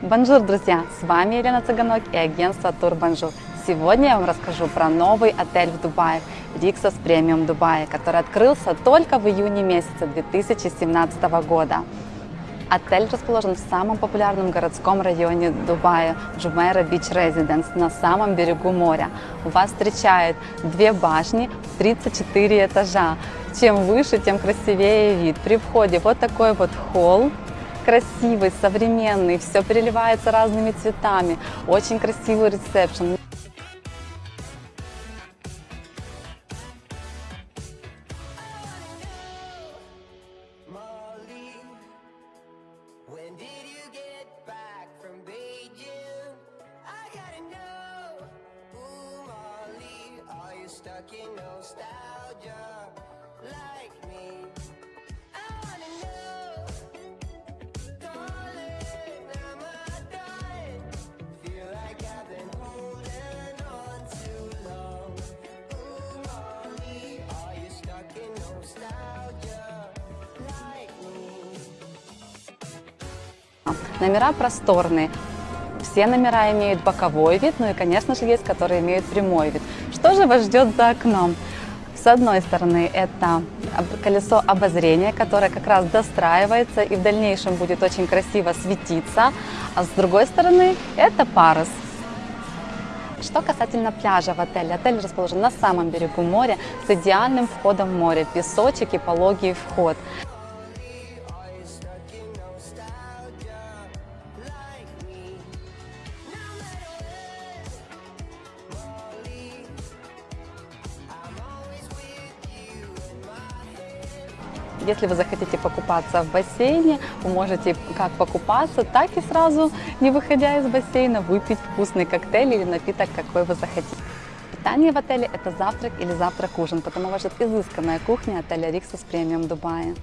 Bonjour, друзья! С вами Елена Цыганок и агентство Тур Бонжур. Сегодня я вам расскажу про новый отель в Дубае, Rixos Premium Dubai, который открылся только в июне месяце 2017 года. Отель расположен в самом популярном городском районе Дубая, Jumeirah Beach Residence, на самом берегу моря. Вас встречают две башни, 34 этажа. Чем выше, тем красивее вид. При входе вот такой вот холл, красивый, современный, все переливается разными цветами, очень красивый ресепшн. Molly, when did you Номера просторные. Все номера имеют боковой вид, ну и, конечно же, есть, которые имеют прямой вид. Что же вас ждет за окном? С одной стороны, это колесо обозрения, которое как раз достраивается и в дальнейшем будет очень красиво светиться. А с другой стороны, это парус. Что касательно пляжа в отеле. Отель расположен на самом берегу моря с идеальным входом в море. Песочек и пологий вход. Если вы захотите покупаться в бассейне, вы можете как покупаться, так и сразу, не выходя из бассейна, выпить вкусный коктейль или напиток, какой вы захотите. Питание в отеле – это завтрак или завтрак-ужин, потому ждет изысканная кухня отеля Риксос Премиум Дубая.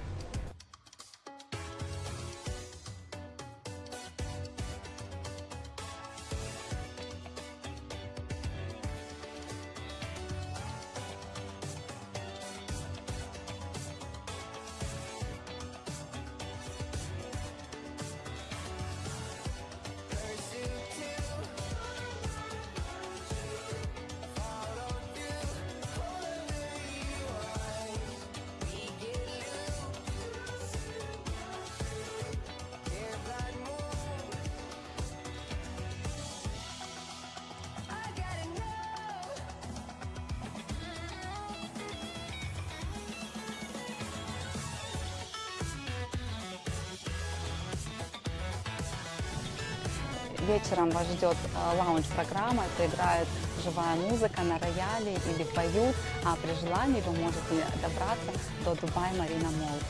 Вечером вас ждет э, лаунж-программа, это играет живая музыка на рояле или поют, а при желании вы можете добраться до Dubai Marina Mall.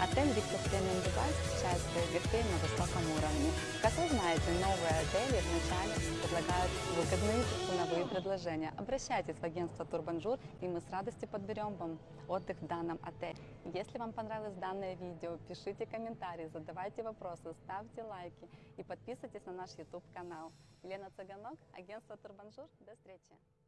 Отель Rixos Premium Dubai встречает своих гостей на высоком уровне. Как новые отели вначале предлагают выгодные ценовые предложения. Обращайтесь в агентство Тур Бонжур, и мы с радостью подберем вам отдых в данном отеле. Если вам понравилось данное видео, пишите комментарии, задавайте вопросы, ставьте лайки и подписывайтесь на наш YouTube канал. Елена Цыганок, агентство Тур Бонжур. До встречи!